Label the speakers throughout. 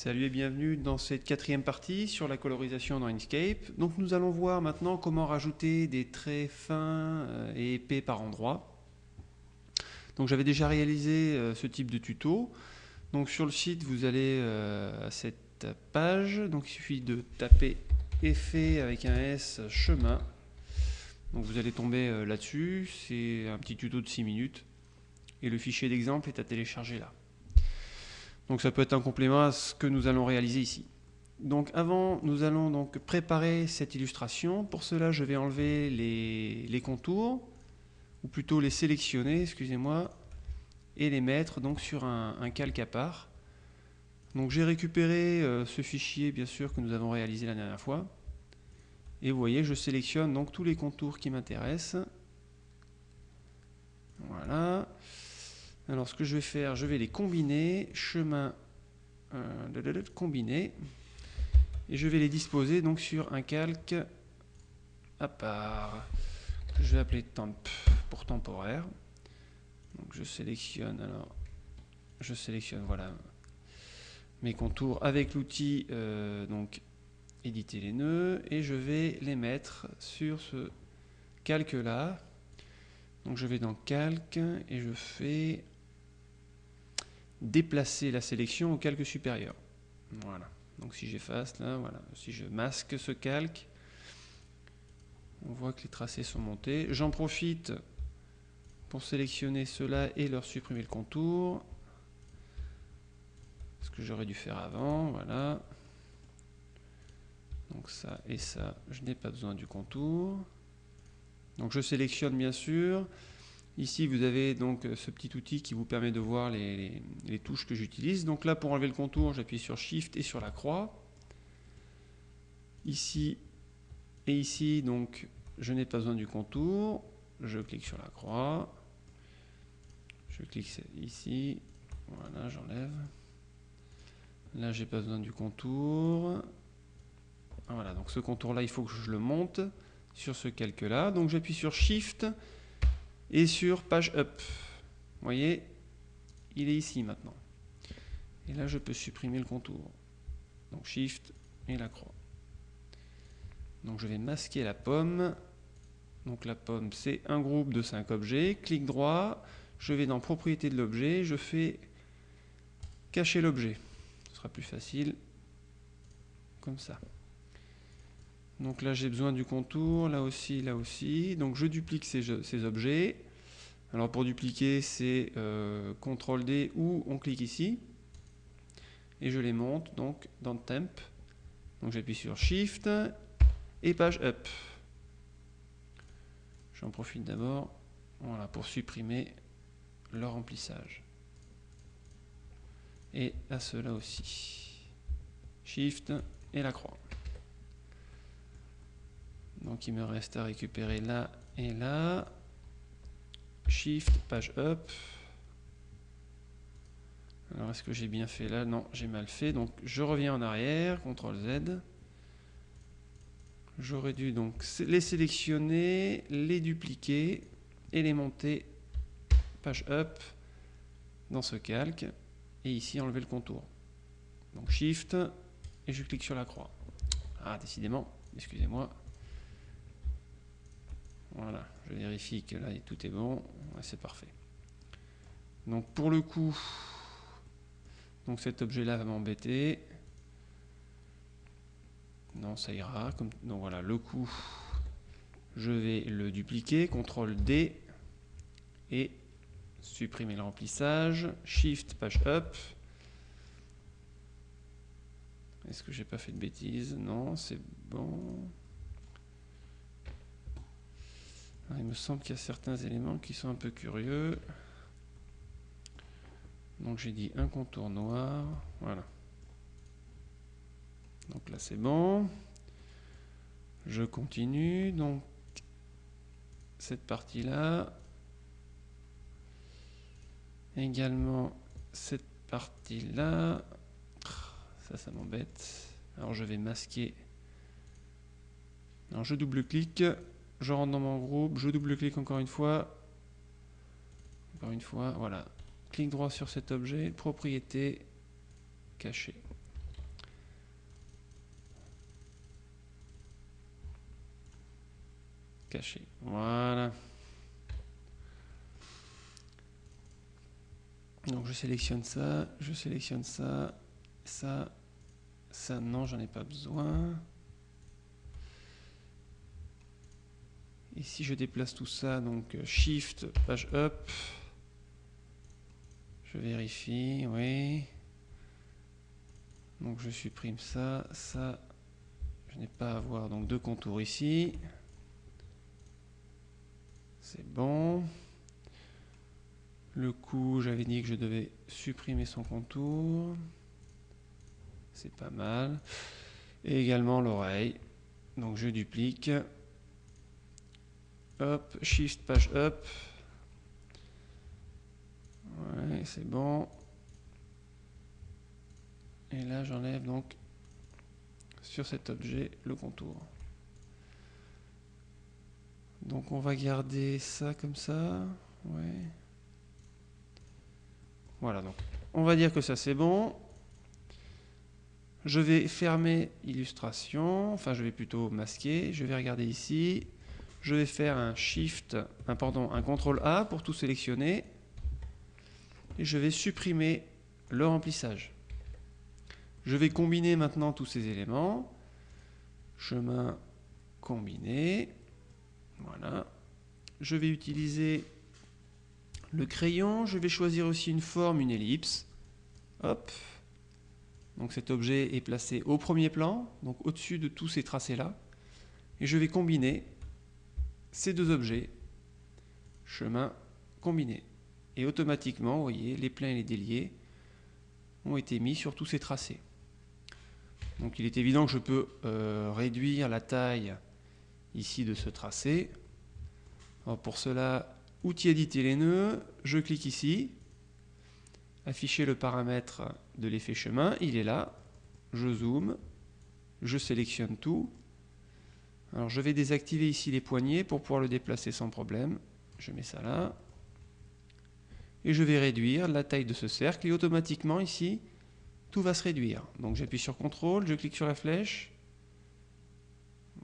Speaker 1: Salut et bienvenue dans cette quatrième partie sur la colorisation dans Inkscape. Donc nous allons voir maintenant comment rajouter des traits fins euh, et épais par endroit. Donc j'avais déjà réalisé euh, ce type de tuto. Donc sur le site vous allez euh, à cette page, donc il suffit de taper effet avec un S chemin. Donc vous allez tomber là-dessus, c'est un petit tuto de 6 minutes et le fichier d'exemple est à télécharger là. Donc ça peut être un complément à ce que nous allons réaliser ici. Donc avant, nous allons donc préparer cette illustration. Pour cela, je vais enlever les, contours, ou plutôt les sélectionner, excusez-moi, et les mettre donc sur un, calque à part. Donc j'ai récupéré euh, ce fichier, bien sûr, que nous avons réalisé la dernière fois. Et vous voyez, je sélectionne donc tous les contours qui m'intéressent. Voilà. Alors ce que je vais faire, je vais les combiner, chemin euh, combiner, et je vais les disposer donc sur un calque à part, que je vais appeler temp pour temporaire. Donc je sélectionne alors, je sélectionne voilà mes contours avec l'outil euh, donc éditer les nœuds et je vais les mettre sur ce calque là. Donc je vais dans calque et je fais déplacer la sélection au calque supérieur. Voilà. Donc si j'efface là, voilà. Si je masque ce calque, on voit que les tracés sont montés. J'en profite pour sélectionner cela et leur supprimer le contour. Ce que j'aurais dû faire avant, voilà. Donc ça et ça, je n'ai pas besoin du contour. Donc je sélectionne bien sûr. Ici, vous avez donc euh, ce petit outil qui vous permet de voir les, touches que j'utilise. Donc là, pour enlever le contour, j'appuie sur Shift et sur la croix. Ici et ici, donc, je n'ai pas besoin du contour. Je clique sur la croix. Je clique ici. Voilà, j'enlève. Là, j'ai pas besoin du contour. Voilà, donc ce contour-là, il faut que je le monte sur ce calque-là. Donc j'appuie sur Shift et sur page up. Vous voyez, il est ici maintenant. Et là, je peux supprimer le contour. Donc Shift et la croix. Donc je vais masquer la pomme. Donc la pomme, c'est un groupe de 5 objets. Clic droit, je vais dans propriété de l'objet, je fais cacher l'objet. Ce sera plus facile comme ça. Donc là, j'ai besoin du contour, là aussi, là aussi. Donc je duplique ces, objets. Alors pour dupliquer, c'est euh, CTRL-D ou on clique ici. Et je les monte donc dans Temp. Donc j'appuie sur Shift et page Up. J'en profite d'abord voilà, pour supprimer leur remplissage. Et à cela aussi. Shift et la croix. Donc il me reste à récupérer là et là. Shift, page up. Alors est-ce que j'ai bien fait là? Non, j'ai mal fait. Donc je reviens en arrière, CTRL Z. J'aurais dû donc les sélectionner, les dupliquer et les monter page up dans ce calque. Et ici enlever le contour. Donc Shift et je clique sur la croix. Ah, décidément, excusez-moi. Voilà, je vérifie que là tout est bon. c'est parfait. Donc pour le coup, donc cet objet-là va m'embêter. Non, ça ira. Donc voilà, le coup, je vais le dupliquer. CTRL D et supprimer le remplissage. Shift, page up. Est-ce que j'ai pas fait de bêtises? Non, c'est bon. Il me semble qu'il y a certains éléments qui sont un peu curieux. Donc j'ai dit un contour noir. Voilà. Donc là c'est bon. Je continue. Donc cette partie-là. Également cette partie-là. Ça, ça m'embête. Alors je vais masquer. Alors je double-clique je rentre dans mon groupe, je double-clique encore une fois. Encore une fois, voilà. Clic droit sur cet objet, propriété, caché. Caché, voilà. Donc je sélectionne ça, je sélectionne ça, ça, ça, non, j'en ai pas besoin. Et si je déplace tout ça, donc euh, Shift, page up, je vérifie, oui. Donc je supprime ça, ça, je n'ai pas à avoir donc deux contours ici. C'est bon. Le cou, j'avais dit que je devais supprimer son contour. C'est pas mal. Et également l'oreille. Donc je duplique. Hop, Shift, page up. Ouais, c'est bon. Et là, j'enlève donc sur cet objet le contour. Donc on va garder ça comme ça. Ouais. Voilà, donc on va dire que ça c'est bon. Je vais fermer illustration, enfin je vais plutôt masquer. Je vais regarder ici. Je vais faire un Shift, un, CTRL A pour tout sélectionner. Et je vais supprimer le remplissage. Je vais combiner maintenant tous ces éléments. Chemin combiné. Voilà. Je vais utiliser le crayon. Je vais choisir aussi une forme, une ellipse. Hop. Donc cet objet est placé au premier plan, donc au-dessus de tous ces tracés-là. Et je vais combiner ces deux objets, chemin combiné. Et automatiquement, vous voyez, les pleins et les déliés ont été mis sur tous ces tracés. Donc il est évident que je peux euh, réduire la taille ici de ce tracé. pour cela, outil éditer les nœuds, je clique ici, afficher le paramètre de l'effet chemin, il est là, je zoome, je sélectionne tout. Alors je vais désactiver ici les poignées pour pouvoir le déplacer sans problème. Je mets ça là. Et je vais réduire la taille de ce cercle et automatiquement ici, tout va se réduire. Donc j'appuie sur CTRL, je clique sur la flèche.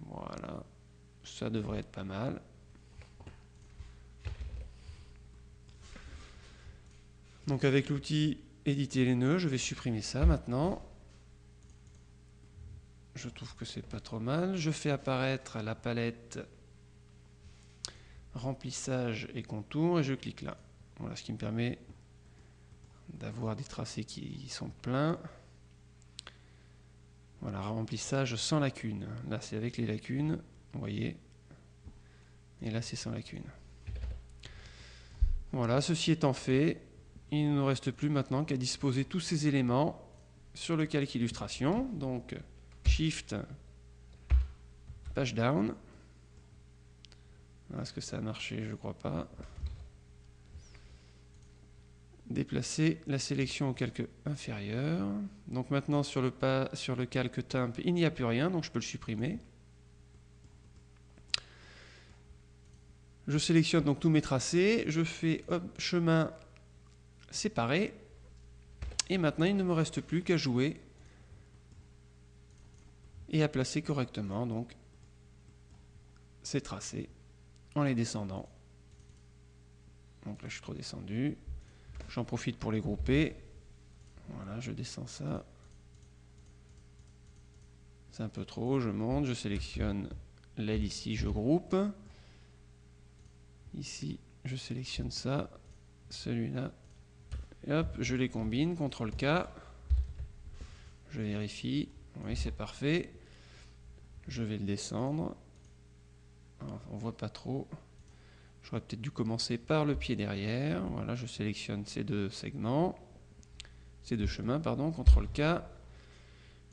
Speaker 1: Voilà, ça devrait être pas mal. Donc avec l'outil éditer les nœuds, je vais supprimer ça maintenant. Je trouve que c'est pas trop mal. Je fais apparaître la palette remplissage et contour et je clique là. Voilà ce qui me permet d'avoir des tracés qui sont pleins. Voilà, remplissage sans lacune. Là, c'est avec les lacunes, vous voyez. Et là, c'est sans lacune. Voilà, ceci étant fait, il ne nous reste plus maintenant qu'à disposer tous ces éléments sur le calque illustration. Donc, Shift, page down. Est-ce que ça a marché? Je crois pas déplacer la sélection au calque inférieur. Donc maintenant sur le, pas, sur le calque temp, il n'y a plus rien, donc je peux le supprimer. Je sélectionne donc tous mes tracés, je fais chemin séparé, et maintenant il ne me reste plus qu'à jouer et à placer correctement donc ces tracés en les descendant. Donc là je suis trop descendu. J'en profite pour les grouper. Voilà, je descends ça. C'est un peu trop, je monte, je sélectionne l'aile ici, je groupe. Ici, je sélectionne ça, celui-là. Hop, je les combine, CTRL K. Je vérifie. Oui, c'est parfait. Je vais le descendre. on voit pas trop. J'aurais peut-être dû commencer par le pied derrière. Voilà, je sélectionne ces deux segments, ces deux chemins, pardon, CTRL K.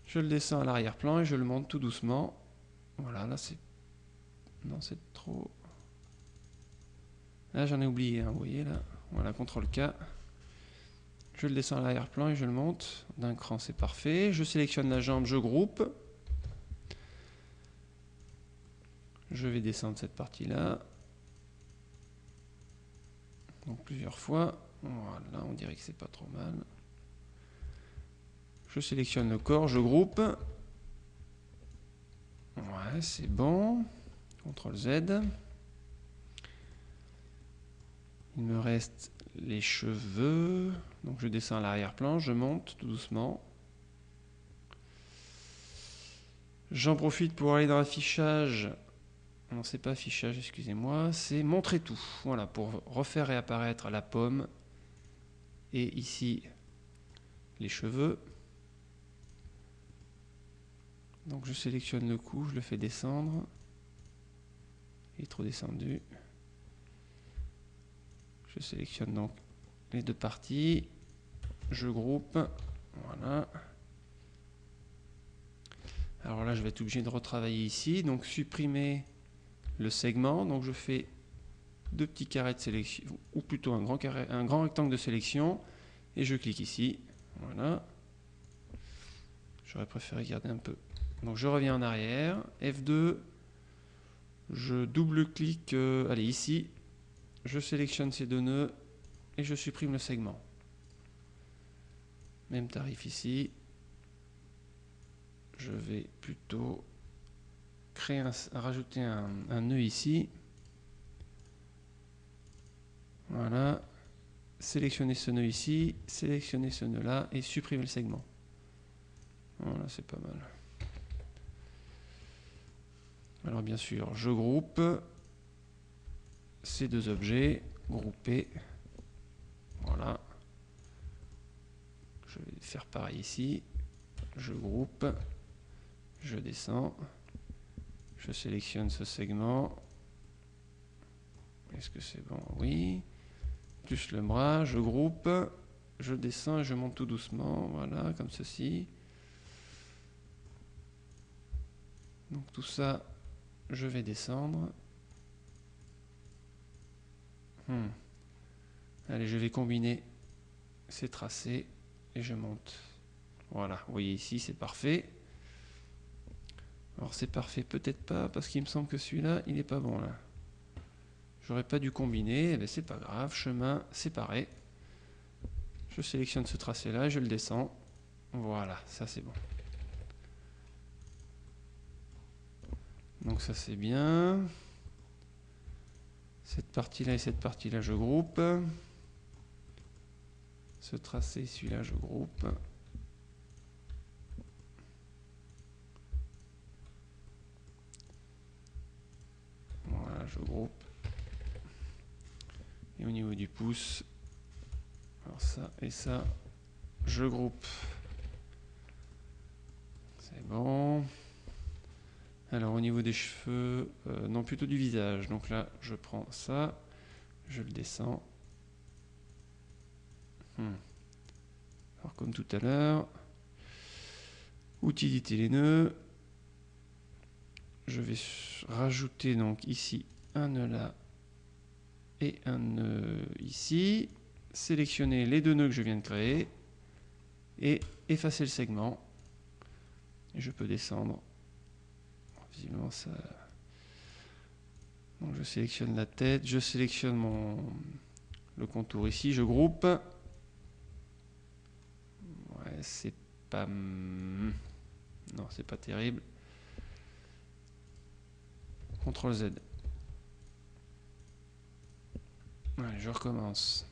Speaker 1: Je le descends à l'arrière-plan et je le monte tout doucement. Voilà, là c'est... Non, c'est trop... Là j'en ai oublié, hein, vous voyez là. Voilà, CTRL K. Je le descends à l'arrière-plan et je le monte. D'un cran, c'est parfait. Je sélectionne la jambe, je groupe. Je vais descendre cette partie-là donc plusieurs fois. Voilà, on dirait que c'est pas trop mal. Je sélectionne le corps, je groupe. Ouais, c'est bon. CTRL Z. Il me reste les cheveux. Donc je descends à l'arrière-plan, je monte tout doucement. J'en profite pour aller dans l'affichage. Non, c'est pas affichage, excusez-moi. C'est montrer tout. Voilà, pour refaire réapparaître la pomme. Et ici, les cheveux. Donc je sélectionne le coup, je le fais descendre. Il est trop descendu. Je sélectionne donc les deux parties. Je groupe. Voilà. Alors là, je vais être obligé de retravailler ici. Donc supprimer le segment. Donc je fais deux petits carrés de sélection, ou plutôt un grand, carré, un grand rectangle de sélection. Et je clique ici. Voilà. J'aurais préféré garder un peu. Donc je reviens en arrière. F2. Je double-clique, euh, allez ici, je sélectionne ces deux nœuds je supprime le segment. Même tarif ici. Je vais plutôt créer un, rajouter un, un nœud ici. Voilà. Sélectionner ce nœud ici, sélectionner ce nœud là et supprimer le segment. Voilà, c'est pas mal. Alors bien sûr, je groupe ces deux objets, groupés. Voilà. Je vais faire pareil ici. Je groupe, je descends, je sélectionne ce segment. Est-ce que c'est bon? Oui. Plus le bras, je groupe, je descends et je monte tout doucement. Voilà, comme ceci. Donc tout ça, je vais descendre. Hmm. Allez, je vais combiner ces tracés et je monte. Voilà, vous voyez ici, c'est parfait. Alors c'est parfait, peut-être pas, parce qu'il me semble que celui-là, il n'est pas bon là. J'aurais pas dû combiner, mais eh c'est pas grave, chemin séparé. Je sélectionne ce tracé-là, je le descends. Voilà, ça c'est bon. Donc ça c'est bien. Cette partie-là et cette partie-là, je groupe. Ce tracé, celui-là, je groupe. Voilà, je groupe. Et au niveau du pouce, alors ça et ça, je groupe. C'est bon. Alors au niveau des cheveux, euh, non plutôt du visage. Donc là, je prends ça, je le descends. Hmm. Alors comme tout à l'heure, utilité les nœuds. Je vais rajouter donc ici un nœud là et un nœud ici. Sélectionner les deux nœuds que je viens de créer et effacer le segment. Je peux descendre visiblement ça. Je sélectionne la tête, je sélectionne mon le contour ici, je groupe. C'est pas non, c'est pas terrible. CTRL Z. Je recommence.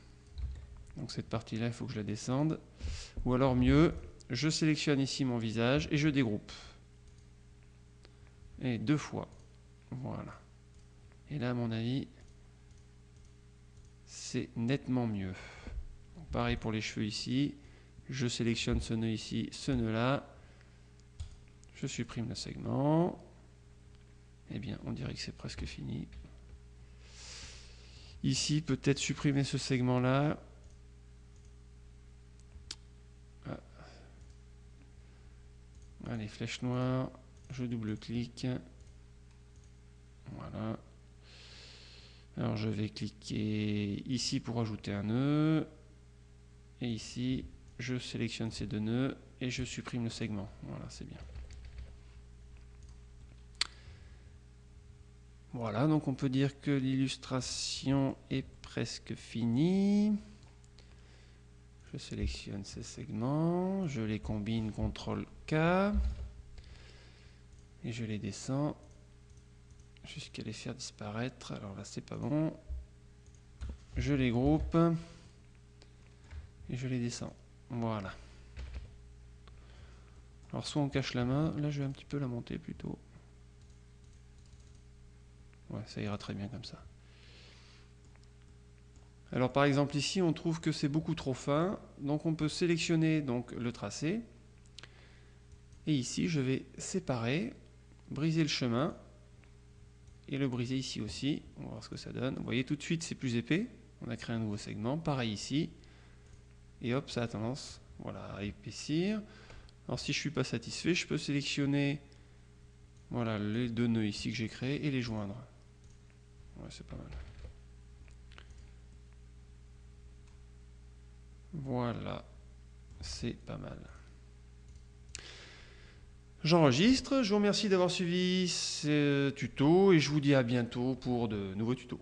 Speaker 1: Donc cette partie-là, il faut que je la descende. Ou alors mieux, je sélectionne ici mon visage et je dégroupe et deux fois. Voilà. Et là, à mon avis, c'est nettement mieux. pareil pour les cheveux ici. Je sélectionne ce nœud ici, ce nœud là. Je supprime le segment. Eh bien, on dirait que c'est presque fini. Ici, peut-être supprimer ce segment-là. Ah. Allez, flèche noire je double-clique. Voilà. Alors je vais cliquer ici pour ajouter un nœud. Et ici, je sélectionne ces deux nœuds et je supprime le segment. Voilà, c'est bien. Voilà, donc on peut dire que l'illustration est presque finie. Je sélectionne ces segments, je les combine CTRL K et je les descends jusqu'à les faire disparaître. Alors là, c'est pas bon. je les groupe et je les descends. Voilà. Alors soit on cache la main, là je vais un petit peu la monter plutôt. Ouais, ça ira très bien comme ça. Alors par exemple ici on trouve que c'est beaucoup trop fin, donc on peut sélectionner donc le tracé. Et ici je vais séparer, briser le chemin et le briser ici aussi. On va voir ce que ça donne. Vous voyez tout de suite c'est plus épais. On a créé un nouveau segment. Pareil ici. Et hop, ça a tendance voilà, à épaissir. Alors si je ne suis pas satisfait, je peux sélectionner voilà, les deux nœuds ici que j'ai créés et les joindre. Ouais, c'est pas mal. Voilà, c'est pas mal. J'enregistre, je vous remercie d'avoir suivi ce tuto et je vous dis à bientôt pour de nouveaux tutos.